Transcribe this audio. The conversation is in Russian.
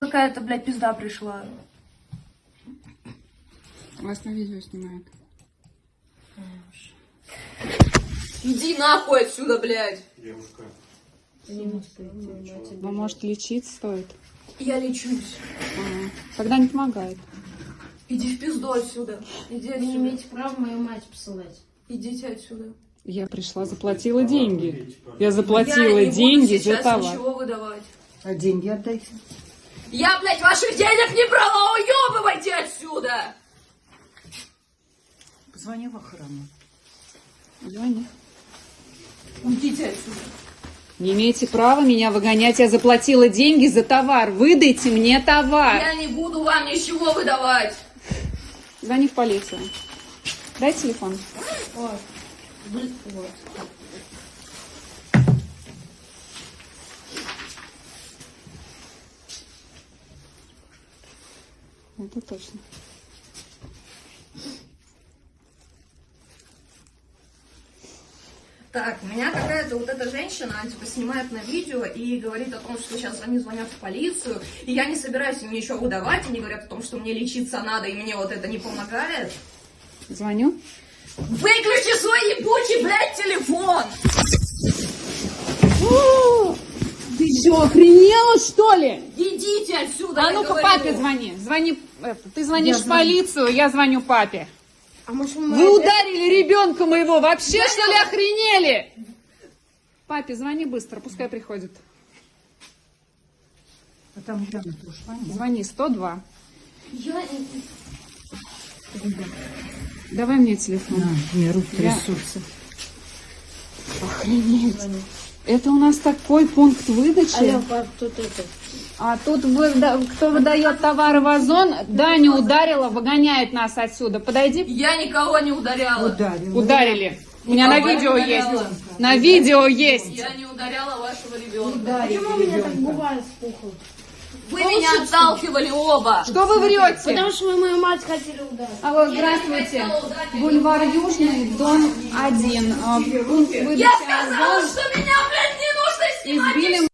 какая-то, блядь, пизда пришла. Вас на видео снимают. Иди нахуй отсюда, блядь. Девушка. Вам, может, лечиться стоит? Я лечусь. Ага. Тогда не помогает. Иди в пизду отсюда. Иди Вы не отсюда. имеете права мою мать посылать. Идите отсюда. Я пришла, заплатила деньги. Я заплатила я не буду деньги за сейчас товар. ничего выдавать. А деньги отдайте. Я, блядь, ваших денег не брала, уебывайте отсюда! Позвони в охрану. Звони. Уйдите отсюда. Не имеете права меня выгонять. Я заплатила деньги за товар. Выдайте мне товар. Я не буду вам ничего выдавать. Звони в полицию. Дай телефон. Вот. Вот. Это точно. Так, у меня какая-то вот эта женщина, она типа снимает на видео и говорит о том, что сейчас они звонят в полицию, и я не собираюсь им ничего выдавать, они говорят о том, что мне лечиться надо, и мне вот это не помогает. Звоню. Выключи свой ебучий, блядь, телефон! Ты что, охренела, что ли? Идите отсюда, А ну-ка папе звони. Звони. Это, ты звонишь в полицию, я звоню папе. А может мы... Вы ударили ребенка моего. Вообще, что ли, охренели? Папе, звони быстро, пускай приходит. А там Яна ушла, нет? Звони 102. Я... Давай мне телефон. На, мне руки Я- трясутся. Охренеть. Это у нас такой пункт выдачи. Пап, тут это... А тут выда- кто выдает товары в Озон, Даня ударила, выгоняет нас отсюда. Подойди. Я никого не ударяла. Ударил. Ударили. У меня на видео есть. На видео есть. Я не ударяла вашего ребенка. Почему у меня так бывает с Вы меня отталкивали оба. Что вы врете? Потому что мы мою мать хотели ударить. Алло, здравствуйте. Бульвар Южный, дом 1. А, Пункт выдачи Я сказала, что меня, блядь, не нужно снимать. Избили